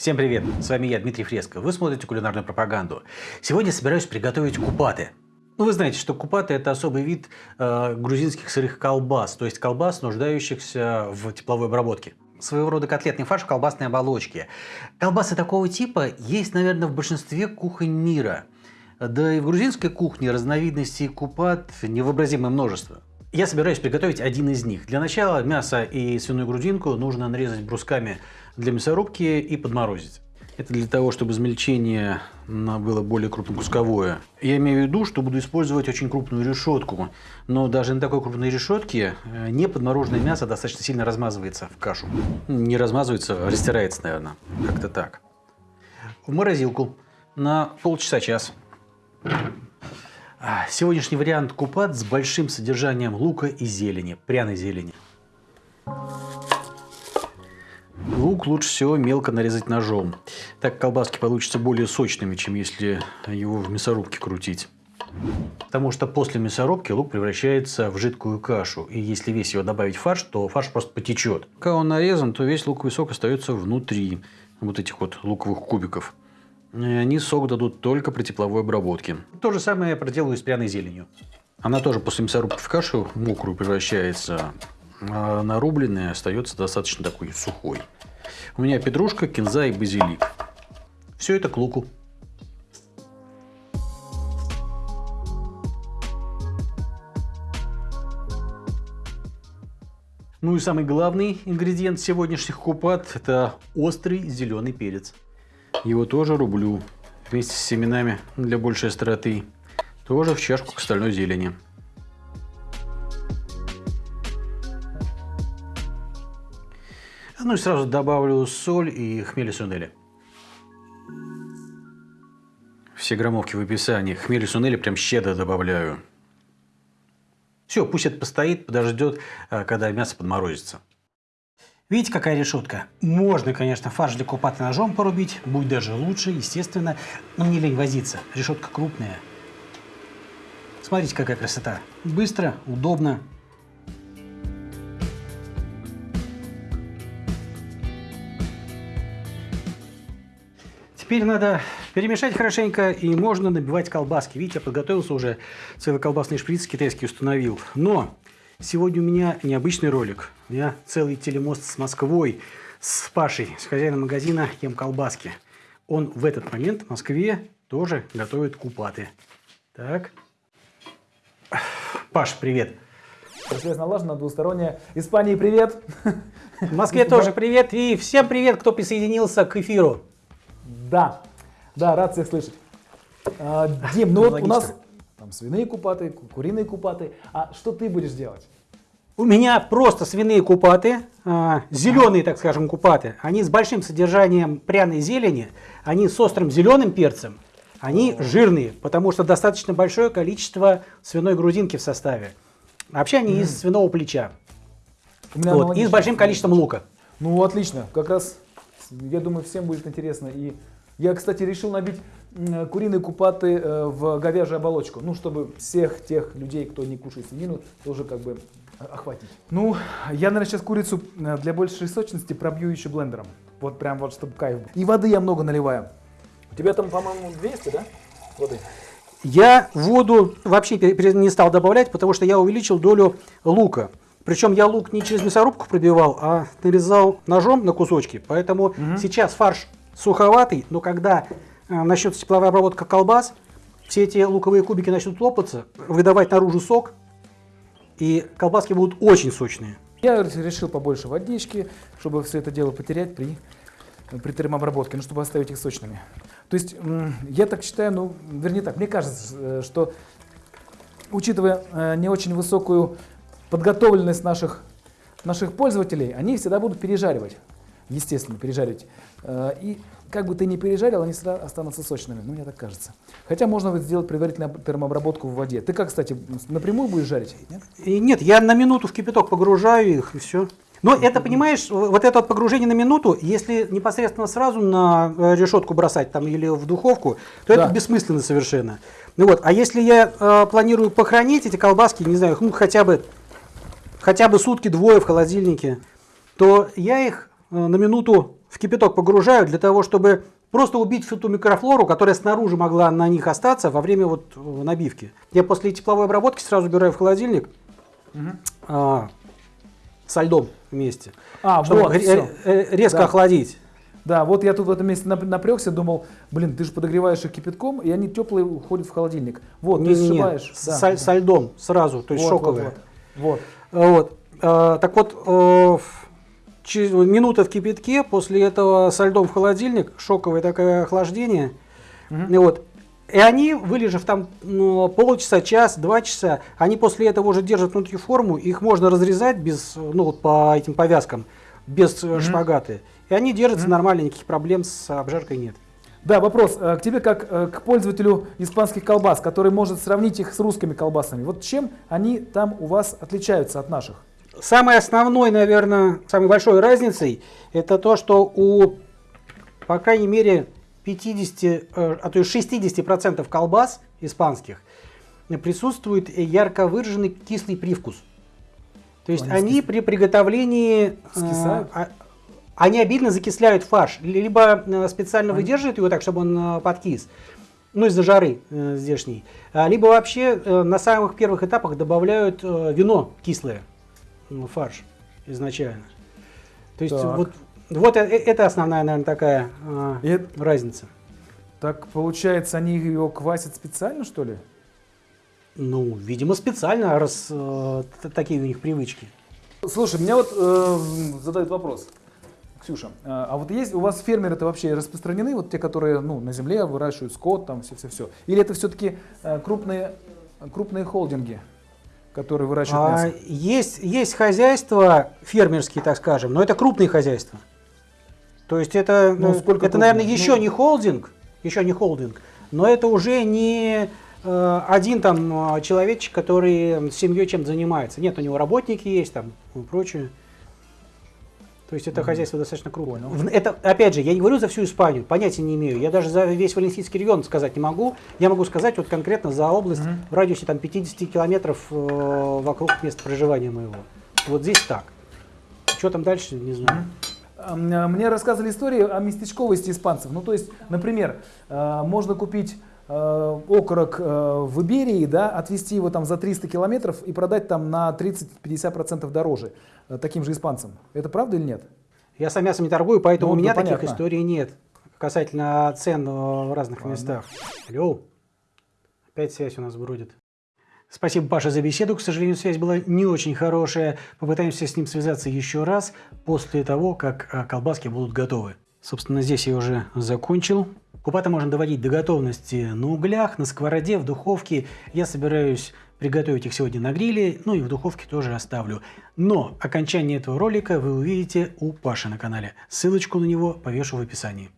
Всем привет! С вами я, Дмитрий Фреско. Вы смотрите кулинарную пропаганду. Сегодня собираюсь приготовить купаты. Ну, вы знаете, что купаты – это особый вид э, грузинских сырых колбас, то есть колбас, нуждающихся в тепловой обработке. Своего рода котлетный фарш в колбасной оболочке. Колбасы такого типа есть, наверное, в большинстве кухонь мира. Да и в грузинской кухне разновидностей купат невообразимое множество. Я собираюсь приготовить один из них. Для начала мясо и свиную грудинку нужно нарезать брусками для мясорубки и подморозить. Это для того, чтобы измельчение было более крупнокусковое. Я имею в виду, что буду использовать очень крупную решетку. Но даже на такой крупной решетке э, не подмороженное мясо достаточно сильно размазывается в кашу. Не размазывается, а растирается, наверное. Как-то так. В морозилку на полчаса-час. А, сегодняшний вариант купат с большим содержанием лука и зелени, пряной зелени. Лук лучше всего мелко нарезать ножом. Так колбаски получатся более сочными, чем если его в мясорубке крутить. Потому что после мясорубки лук превращается в жидкую кашу. И если весь его добавить в фарш, то фарш просто потечет. Когда он нарезан, то весь луковый сок остается внутри вот этих вот луковых кубиков. Они сок дадут только при тепловой обработке. То же самое я проделаю с пряной зеленью. Она тоже после мясорубки в кашу мокрую превращается, а нарубленная остается достаточно такой сухой. У меня петрушка, кинза и базилик. Все это к луку. Ну и самый главный ингредиент сегодняшних купат – это острый зеленый перец. Его тоже рублю вместе с семенами для большей остроты. Тоже в чашку к остальной зелени. Ну и сразу добавлю соль и хмели сунели. Все граммовки в описании. Хмели сунели прям щедро добавляю. Все, пусть это постоит, подождет, а, когда мясо подморозится. Видите, какая решетка? Можно, конечно, фарш для купаты ножом порубить, будет даже лучше, естественно, но мне лень возиться. Решетка крупная. Смотрите, какая красота. Быстро, удобно. Теперь надо перемешать хорошенько, и можно набивать колбаски. Видите, я подготовился уже, целый колбасный шприц китайский установил. Но Сегодня у меня необычный ролик. У меня целый телемост с Москвой, с Пашей, с хозяином магазина «Ем колбаски». Он в этот момент в Москве тоже готовит купаты. Так. Паш, привет. Связь налажена, двусторонняя. Испании привет. В Москве тоже привет. И всем привет, кто присоединился к эфиру. Да, да, рад всех слышать. А, Дим, ну вот у нас там свиные купаты, куриные купаты. А что ты будешь делать? У меня просто свиные купаты, а, зеленые, так скажем, купаты. Они с большим содержанием пряной зелени, они с острым зеленым перцем. Они жирные, потому что достаточно большое количество свиной грудинки в составе. Вообще они mm. из свиного плеча. Вот, и с большим количеством лука. Ну, отлично. Как раз, я думаю, всем будет интересно. И я, кстати, решил набить куриные купаты э, в говяжью оболочку, ну, чтобы всех тех людей, кто не кушает свинину, тоже как бы охватить. Ну, я, наверное, сейчас курицу э, для большей сочности пробью еще блендером. Вот прям вот, чтобы кайф был. И воды я много наливаю. У тебя там, по-моему, 200, да, воды? Я воду вообще не стал добавлять, потому что я увеличил долю лука. Причем я лук не через мясорубку пробивал, а нарезал ножом на кусочки. Поэтому угу. сейчас фарш суховатый, но когда э, начнется тепловая обработка колбас, все эти луковые кубики начнут лопаться, выдавать наружу сок, и колбаски будут очень сочные. Я решил побольше водички, чтобы все это дело потерять при, при термообработке, ну, чтобы оставить их сочными. То есть, я так считаю, ну, вернее так, мне кажется, э, что, учитывая э, не очень высокую подготовленность наших, наших пользователей, они всегда будут пережаривать, естественно, пережаривать. Э, и как бы ты ни пережарил, они всегда останутся сочными. Ну, мне так кажется. Хотя можно сделать предварительную термообработку в воде. Ты как, кстати, напрямую будешь жарить? Нет, и нет я на минуту в кипяток погружаю их, и все. Но это, понимаешь, вот это погружение на минуту, если непосредственно сразу на э, решетку бросать там или в духовку, то да. это бессмысленно совершенно. Ну вот, а если я э, планирую похоронить эти колбаски, не знаю, ну хотя бы, хотя бы сутки-двое в холодильнике, то я их на минуту в кипяток погружаю для того, чтобы просто убить всю ту микрофлору, которая снаружи могла на них остаться во время вот э, набивки. Я после тепловой обработки сразу убираю в холодильник а, со льдом вместе, А, чтобы вот, э, резко Да. охладить. Да, вот я тут в этом месте нап- напрягся, думал, блин, ты же подогреваешь их кипятком, и они теплые уходят в холодильник. Вот, ты Не-не-не, сшибаешь. с- да, со, да. со льдом сразу, то есть Вот, шоковые. Вот, вот. Вот. Э, Так вот, э, через минута в кипятке, после этого со льдом в холодильник, шоковое такое охлаждение. И вот. И они, вылежав там ну, полчаса, час, два часа, они после этого уже держат внутри форму, их можно разрезать без, ну вот по этим повязкам, без э, шпагаты. И они держатся нормально, никаких проблем с обжаркой нет. Да, вопрос э, к тебе как э, к пользователю испанских колбас, который может сравнить их с русскими колбасами. Вот чем они там у вас отличаются от наших? Самой основной, наверное, самой большой разницей, это то, что у, по крайней мере, 50, э, а то и 60% колбас испанских присутствует ярко выраженный кислый привкус. То есть Они они при приготовлении... э, Скисают? а- Они обильно закисляют фарш. Либо э, специально выдерживают его так, чтобы он подкис, ну из-за жары э, здешней. А, Либо вообще э, на самых первых этапах добавляют э, вино кислое фарш изначально. То есть Так. вот, вот э- э- это основная, наверное, такая э, И это- разница. так получается, они его квасят специально, что ли? Ну, видимо, специально, раз э, такие у них привычки. Слушай, меня вот э, задают вопрос. Ксюша, э, а вот есть у вас фермеры-то вообще распространены, вот те, которые ну, на земле выращивают скот, там все-все-все? Или это все-таки крупные, крупные холдинги, которые выращивают А, мясо? есть, есть хозяйства фермерские, так скажем, но это крупные хозяйства. То есть это, Ну, э, сколько это наверное, еще Ну- не холдинг, еще не холдинг, но это уже не э, один там э, человечек, который с семьей чем занимается. Нет, у него работники есть там и прочее. То есть это хозяйство достаточно крупное. Понял. Это, опять же, я не говорю за всю Испанию, понятия не имею. Я даже за весь Валенсийский регион сказать не могу. Я могу сказать вот конкретно за область Мгм. в радиусе там 50 километров э, вокруг места проживания моего. Вот здесь так. Что там дальше, не знаю. А, Мне рассказывали истории о местечковости испанцев. Ну, то есть, например, э, можно купить окорок э, в Иберии, да, отвезти его там за 300 километров и продать там на 30-50% дороже э, таким же испанцам. Это правда или нет? Я сам мясом не торгую, поэтому Ну, у меня да, таких историй нет касательно цен э, в разных Ладно. местах. Алло, опять связь у нас бродит. Спасибо, Паша, за беседу. К сожалению, связь была не очень хорошая. Попытаемся с ним связаться еще раз после того, как э, колбаски будут готовы. Собственно, здесь я уже закончил. Купаты можно доводить до готовности на углях, на сковороде, в духовке. Я собираюсь приготовить их сегодня на гриле, ну и в духовке тоже оставлю. Но окончание этого ролика вы увидите у Паши на канале. Ссылочку на него повешу в описании.